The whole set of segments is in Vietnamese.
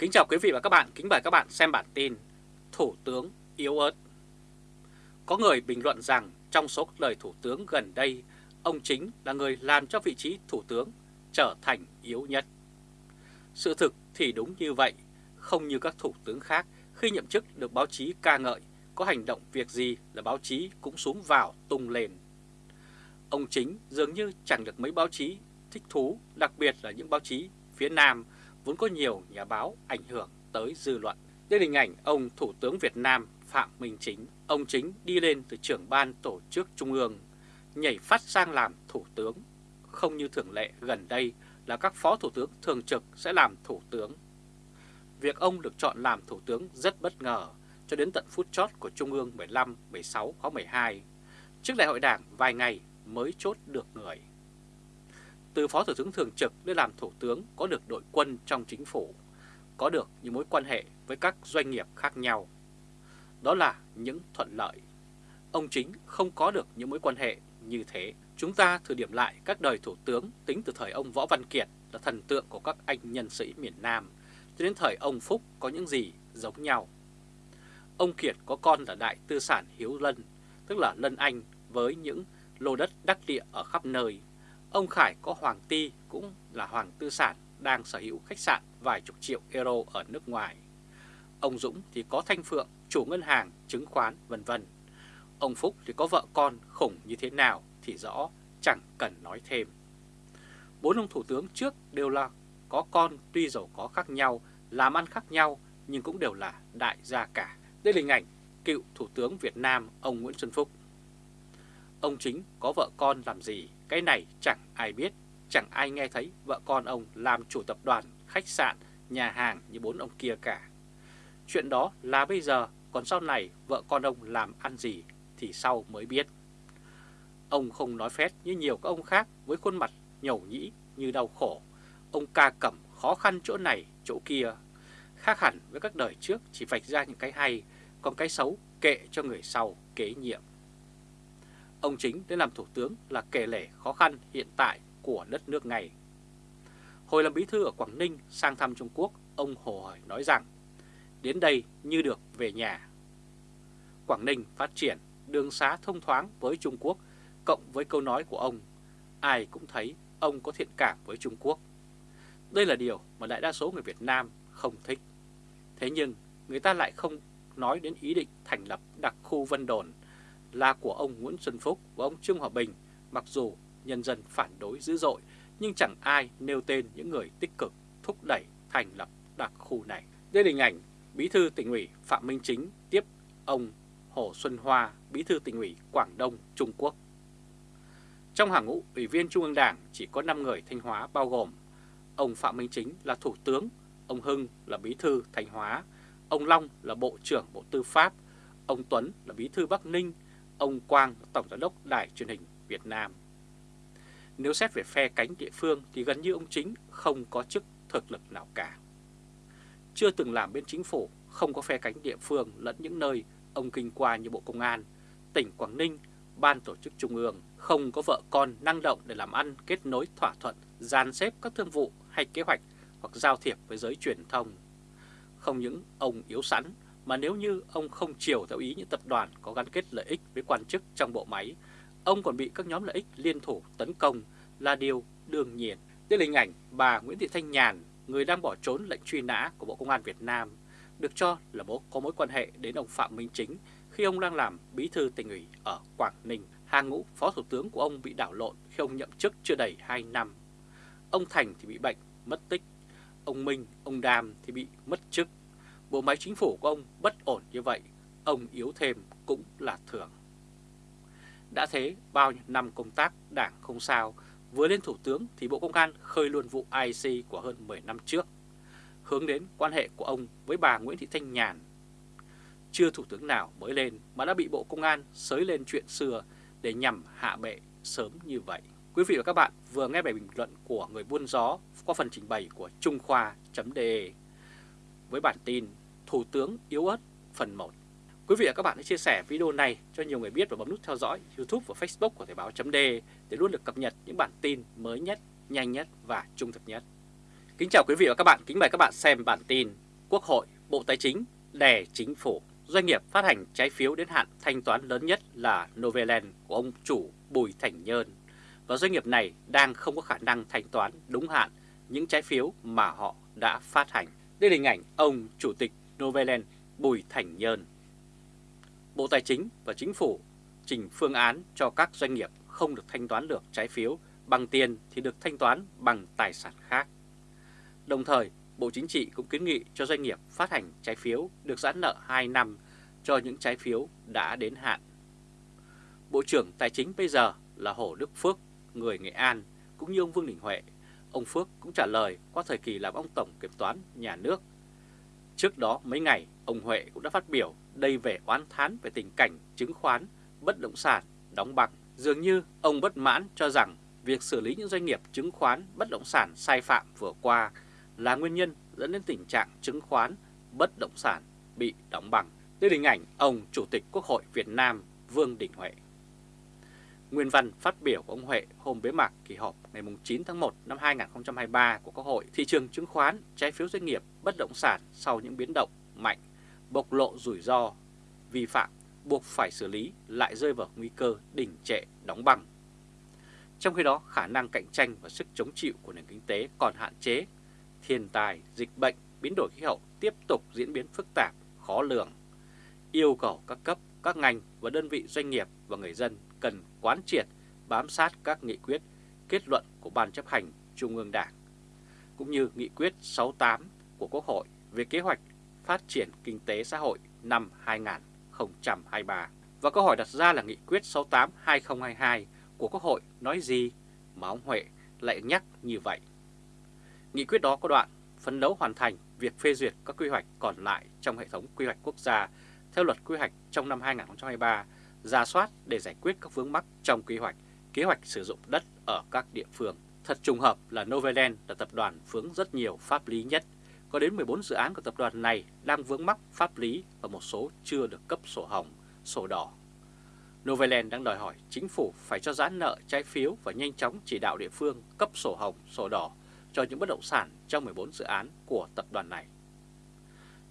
Kính chào quý vị và các bạn, kính mời các bạn xem bản tin Thủ tướng yếu ớt. Có người bình luận rằng trong số các lời thủ tướng gần đây Ông chính là người làm cho vị trí thủ tướng trở thành yếu nhất. Sự thực thì đúng như vậy Không như các thủ tướng khác khi nhậm chức được báo chí ca ngợi Có hành động việc gì là báo chí cũng xuống vào tung lên. Ông chính dường như chẳng được mấy báo chí thích thú Đặc biệt là những báo chí phía Nam vốn có nhiều nhà báo ảnh hưởng tới dư luận. Đây là hình ảnh ông Thủ tướng Việt Nam Phạm Minh Chính. Ông Chính đi lên từ trưởng ban tổ chức Trung ương, nhảy phát sang làm Thủ tướng. Không như thường lệ gần đây là các phó Thủ tướng thường trực sẽ làm Thủ tướng. Việc ông được chọn làm Thủ tướng rất bất ngờ cho đến tận phút chót của Trung ương 15, 16, khóa 12. Trước đại hội đảng vài ngày mới chốt được người từ Phó Thủ tướng Thường trực đến làm Thủ tướng có được đội quân trong chính phủ, có được những mối quan hệ với các doanh nghiệp khác nhau. Đó là những thuận lợi. Ông chính không có được những mối quan hệ như thế. Chúng ta thử điểm lại các đời Thủ tướng tính từ thời ông Võ Văn Kiệt là thần tượng của các anh nhân sĩ miền Nam, cho đến thời ông Phúc có những gì giống nhau. Ông Kiệt có con là đại tư sản Hiếu Lân, tức là Lân Anh với những lô đất đắc địa ở khắp nơi Ông Khải có Hoàng Ti cũng là Hoàng Tư Sản đang sở hữu khách sạn vài chục triệu euro ở nước ngoài. Ông Dũng thì có Thanh Phượng, chủ ngân hàng, chứng khoán vân vân. Ông Phúc thì có vợ con khủng như thế nào thì rõ, chẳng cần nói thêm. Bốn ông thủ tướng trước đều là có con tuy giàu có khác nhau, làm ăn khác nhau nhưng cũng đều là đại gia cả. Đây là hình ảnh cựu Thủ tướng Việt Nam ông Nguyễn Xuân Phúc. Ông chính có vợ con làm gì cái này chẳng ai biết, chẳng ai nghe thấy vợ con ông làm chủ tập đoàn, khách sạn, nhà hàng như bốn ông kia cả. Chuyện đó là bây giờ, còn sau này vợ con ông làm ăn gì thì sau mới biết. Ông không nói phét như nhiều các ông khác với khuôn mặt nhầu nhĩ như đau khổ. Ông ca cẩm khó khăn chỗ này, chỗ kia. Khác hẳn với các đời trước chỉ vạch ra những cái hay, còn cái xấu kệ cho người sau kế nhiệm. Ông chính đến làm thủ tướng là kể lể khó khăn hiện tại của đất nước này. Hồi làm bí thư ở Quảng Ninh sang thăm Trung Quốc, ông Hồ Hởi nói rằng, đến đây như được về nhà. Quảng Ninh phát triển, đường xá thông thoáng với Trung Quốc, cộng với câu nói của ông, ai cũng thấy ông có thiện cảm với Trung Quốc. Đây là điều mà đại đa số người Việt Nam không thích. Thế nhưng người ta lại không nói đến ý định thành lập đặc khu Vân Đồn là của ông Nguyễn Xuân Phúc và ông Trương Hòa Bình, mặc dù nhân dân phản đối dữ dội, nhưng chẳng ai nêu tên những người tích cực thúc đẩy thành lập đặc khu này. Đây là hình ảnh Bí thư tỉnh ủy Phạm Minh Chính tiếp ông Hồ Xuân Hoa, Bí thư tỉnh ủy Quảng Đông, Trung Quốc. Trong hàng ngũ ủy viên Trung ương Đảng chỉ có 5 người Thanh Hóa bao gồm ông Phạm Minh Chính là Thủ tướng, ông Hưng là Bí thư Thanh Hóa, ông Long là Bộ trưởng Bộ Tư pháp, ông Tuấn là Bí thư Bắc Ninh, ông Quang Tổng Giám đốc Đài truyền hình Việt Nam. Nếu xét về phe cánh địa phương thì gần như ông Chính không có chức thực lực nào cả. Chưa từng làm bên chính phủ, không có phe cánh địa phương lẫn những nơi ông kinh qua như Bộ Công an, tỉnh Quảng Ninh, Ban Tổ chức Trung ương, không có vợ con năng động để làm ăn kết nối thỏa thuận, dàn xếp các thương vụ hay kế hoạch hoặc giao thiệp với giới truyền thông. Không những ông yếu sẵn mà nếu như ông không chiều theo ý những tập đoàn có gắn kết lợi ích với quan chức trong bộ máy, ông còn bị các nhóm lợi ích liên thủ tấn công là điều đương nhiên. Đây là hình ảnh bà Nguyễn Thị Thanh Nhàn, người đang bỏ trốn lệnh truy nã của Bộ Công an Việt Nam, được cho là bố có mối quan hệ đến ông Phạm Minh Chính khi ông đang làm bí thư tỉnh ủy ở Quảng Ninh. Hàng ngũ phó thủ tướng của ông bị đảo lộn khi ông nhậm chức chưa đầy 2 năm. Ông Thành thì bị bệnh, mất tích. Ông Minh, ông Đàm thì bị mất chức bộ máy chính phủ của ông bất ổn như vậy, ông yếu thêm cũng là thường. Đã thế, bao nhiêu năm công tác đảng không sao, vừa lên thủ tướng thì Bộ Công an khơi luôn vụ IC của hơn 10 năm trước, hướng đến quan hệ của ông với bà Nguyễn Thị Thanh Nhàn. Chưa thủ tướng nào mới lên mà đã bị Bộ Công an sới lên chuyện xưa để nhằm hạ bệ sớm như vậy. Quý vị và các bạn vừa nghe bài bình luận của người buôn gió qua phần trình bày của Trung Khoa.de với bản tin Thủ tướng yếu ớt phần 1. Quý vị và các bạn hãy chia sẻ video này cho nhiều người biết và bấm nút theo dõi YouTube và Facebook của Thời báo .d để luôn được cập nhật những bản tin mới nhất, nhanh nhất và trung thực nhất. Kính chào quý vị và các bạn, kính mời các bạn xem bản tin Quốc hội, Bộ Tài chính đè chính phủ, doanh nghiệp phát hành trái phiếu đến hạn thanh toán lớn nhất là Novaland của ông chủ Bùi Thành Nhơn và doanh nghiệp này đang không có khả năng thanh toán đúng hạn những trái phiếu mà họ đã phát hành. Đây là hình ảnh ông Chủ tịch Novaland Bùi Thành Nhơn. Bộ Tài chính và Chính phủ trình phương án cho các doanh nghiệp không được thanh toán được trái phiếu bằng tiền thì được thanh toán bằng tài sản khác. Đồng thời, Bộ Chính trị cũng kiến nghị cho doanh nghiệp phát hành trái phiếu được giãn nợ 2 năm cho những trái phiếu đã đến hạn. Bộ trưởng Tài chính bây giờ là Hồ Đức Phước, người Nghệ An, cũng như ông Vương Đình Huệ. Ông Phước cũng trả lời qua thời kỳ làm ông Tổng Kiểm toán Nhà nước. Trước đó mấy ngày, ông Huệ cũng đã phát biểu đây về oán thán về tình cảnh chứng khoán, bất động sản, đóng băng. Dường như ông bất mãn cho rằng việc xử lý những doanh nghiệp chứng khoán, bất động sản sai phạm vừa qua là nguyên nhân dẫn đến tình trạng chứng khoán, bất động sản bị đóng băng. Đây là hình ảnh ông Chủ tịch Quốc hội Việt Nam Vương Đình Huệ. Nguyên văn phát biểu của ông Huệ hôm bế mạc kỳ họp ngày 9 tháng 1 năm 2023 của Quốc hội, thị trường chứng khoán, trái phiếu doanh nghiệp, bất động sản sau những biến động mạnh, bộc lộ rủi ro, vi phạm, buộc phải xử lý lại rơi vào nguy cơ đỉnh trệ đóng băng. Trong khi đó, khả năng cạnh tranh và sức chống chịu của nền kinh tế còn hạn chế, thiên tài dịch bệnh, biến đổi khí hậu tiếp tục diễn biến phức tạp, khó lường, yêu cầu các cấp, các ngành và đơn vị doanh nghiệp và người dân cần quán triệt, bám sát các nghị quyết, kết luận của Ban chấp hành Trung ương Đảng, cũng như nghị quyết 68 của Quốc hội về kế hoạch phát triển kinh tế xã hội năm 2023. Và câu hỏi đặt ra là nghị quyết 68-2022 của Quốc hội nói gì mà ông Huệ lại nhắc như vậy? Nghị quyết đó có đoạn phấn đấu hoàn thành việc phê duyệt các quy hoạch còn lại trong hệ thống quy hoạch quốc gia theo luật quy hoạch trong năm 2023, ra soát để giải quyết các vướng mắc trong quy hoạch, kế hoạch sử dụng đất ở các địa phương. Thật trùng hợp là Novaland là tập đoàn vướng rất nhiều pháp lý nhất. Có đến 14 dự án của tập đoàn này đang vướng mắc pháp lý và một số chưa được cấp sổ hồng, sổ đỏ. Novaland đang đòi hỏi chính phủ phải cho giãn nợ trái phiếu và nhanh chóng chỉ đạo địa phương cấp sổ hồng, sổ đỏ cho những bất động sản trong 14 dự án của tập đoàn này.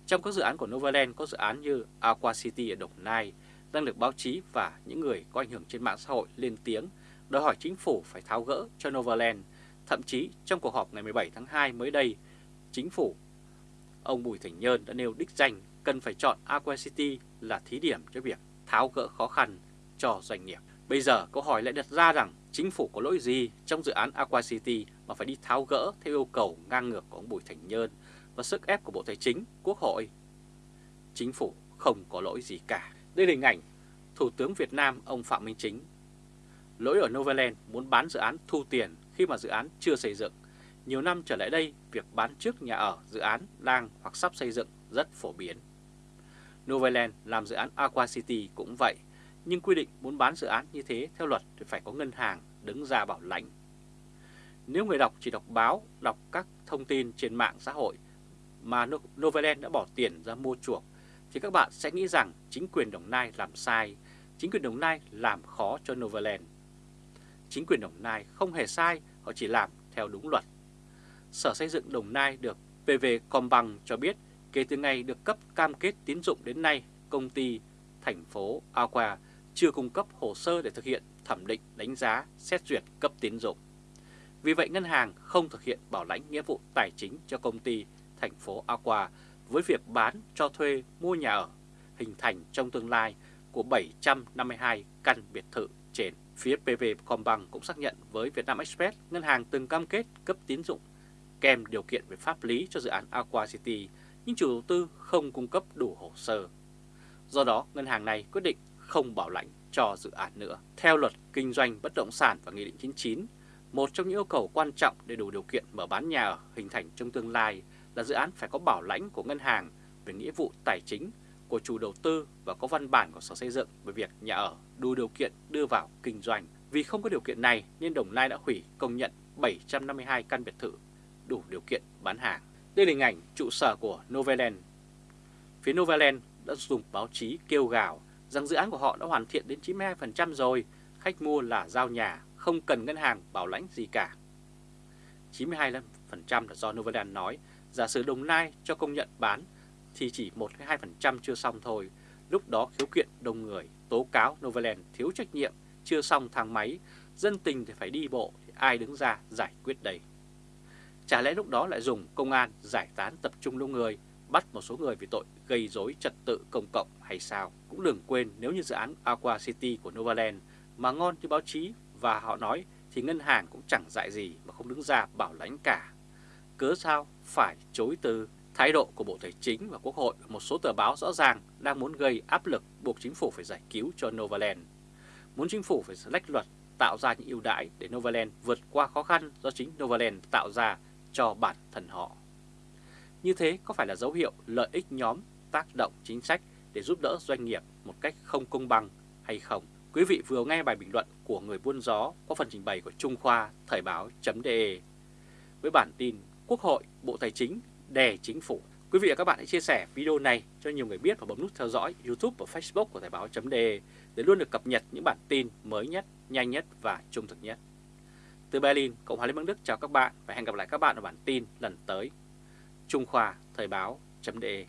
Trong các dự án của Novaland có dự án như Aqua City ở Đồng Nai đang được báo chí và những người có ảnh hưởng trên mạng xã hội lên tiếng đòi hỏi chính phủ phải tháo gỡ cho Novaland. Thậm chí trong cuộc họp ngày 17 tháng 2 mới đây, chính phủ, ông Bùi Thành Nhơn đã nêu đích danh cần phải chọn Aqua City là thí điểm cho việc tháo gỡ khó khăn cho doanh nghiệp. Bây giờ câu hỏi lại đặt ra rằng chính phủ có lỗi gì trong dự án Aqua City mà phải đi tháo gỡ theo yêu cầu ngang ngược của ông Bùi Thành Nhơn và sức ép của Bộ Tài chính, Quốc hội. Chính phủ không có lỗi gì cả. Đây là hình ảnh Thủ tướng Việt Nam ông Phạm Minh Chính. Lỗi ở Novaland muốn bán dự án thu tiền khi mà dự án chưa xây dựng. Nhiều năm trở lại đây, việc bán trước nhà ở dự án đang hoặc sắp xây dựng rất phổ biến. Novaland làm dự án Aqua City cũng vậy, nhưng quy định muốn bán dự án như thế theo luật thì phải có ngân hàng đứng ra bảo lãnh. Nếu người đọc chỉ đọc báo, đọc các thông tin trên mạng xã hội mà Novaland đã bỏ tiền ra mua chuộc thì các bạn sẽ nghĩ rằng chính quyền Đồng Nai làm sai, chính quyền Đồng Nai làm khó cho Novaland. Chính quyền Đồng Nai không hề sai, họ chỉ làm theo đúng luật. Sở Xây dựng Đồng Nai được PV Combank cho biết kể từ ngày được cấp cam kết tín dụng đến nay, công ty thành phố Aqua chưa cung cấp hồ sơ để thực hiện thẩm định đánh giá, xét duyệt cấp tín dụng. Vì vậy ngân hàng không thực hiện bảo lãnh nghĩa vụ tài chính cho công ty thành phố Aqua với việc bán cho thuê mua nhà ở hình thành trong tương lai của 752 căn biệt thự trên. Phía PV Combank cũng xác nhận với Vietnam Express ngân hàng từng cam kết cấp tín dụng kèm điều kiện về pháp lý cho dự án Aqua City nhưng chủ đầu tư không cung cấp đủ hồ sơ. Do đó, ngân hàng này quyết định không bảo lãnh cho dự án nữa. Theo luật kinh doanh bất động sản và Nghị định 99, một trong những yêu cầu quan trọng để đủ điều kiện mở bán nhà ở hình thành trong tương lai là dự án phải có bảo lãnh của ngân hàng về nghĩa vụ tài chính của chủ đầu tư và có văn bản của Sở Xây dựng về việc nhà ở đủ điều kiện đưa vào kinh doanh. Vì không có điều kiện này nên Đồng Nai đã hủy công nhận 752 căn biệt thự đủ điều kiện bán hàng. Đây là hình ảnh trụ sở của Novaland. Phía Novaland đã dùng báo chí kêu gào rằng dự án của họ đã hoàn thiện đến 92% rồi, khách mua là giao nhà, không cần ngân hàng bảo lãnh gì cả. 92% là do Novaland nói giả sử Đồng Nai cho công nhận bán thì chỉ 1-2% chưa xong thôi. Lúc đó khiếu kiện đông người, tố cáo Novaland thiếu trách nhiệm, chưa xong thang máy, dân tình thì phải đi bộ, thì ai đứng ra giải quyết đây? Chả lẽ lúc đó lại dùng công an giải tán tập trung đông người, bắt một số người vì tội gây rối trật tự công cộng hay sao? Cũng đừng quên nếu như dự án Aqua City của Novaland mà ngon như báo chí và họ nói thì ngân hàng cũng chẳng dại gì mà không đứng ra bảo lãnh cả. Cớ sao phải chối từ thái độ của Bộ Tài chính và Quốc hội một số tờ báo rõ ràng đang muốn gây áp lực buộc chính phủ phải giải cứu cho Novaland. Muốn chính phủ phải lách luật tạo ra những ưu đãi để Novaland vượt qua khó khăn do chính Novaland tạo ra cho bản thân họ. Như thế có phải là dấu hiệu lợi ích nhóm tác động chính sách để giúp đỡ doanh nghiệp một cách không công bằng hay không? Quý vị vừa nghe bài bình luận của người buôn gió có phần trình bày của Trung Khoa Thời báo.de với bản tin Quốc hội, Bộ Tài chính đè chính phủ. Quý vị và các bạn hãy chia sẻ video này cho nhiều người biết và bấm nút theo dõi YouTube và Facebook của Thời báo.de để luôn được cập nhật những bản tin mới nhất, nhanh nhất và trung thực nhất. Từ Berlin, Cộng hòa Liên bang Đức chào các bạn và hẹn gặp lại các bạn ở bản tin lần tới. Trung Khoa Thời báo.de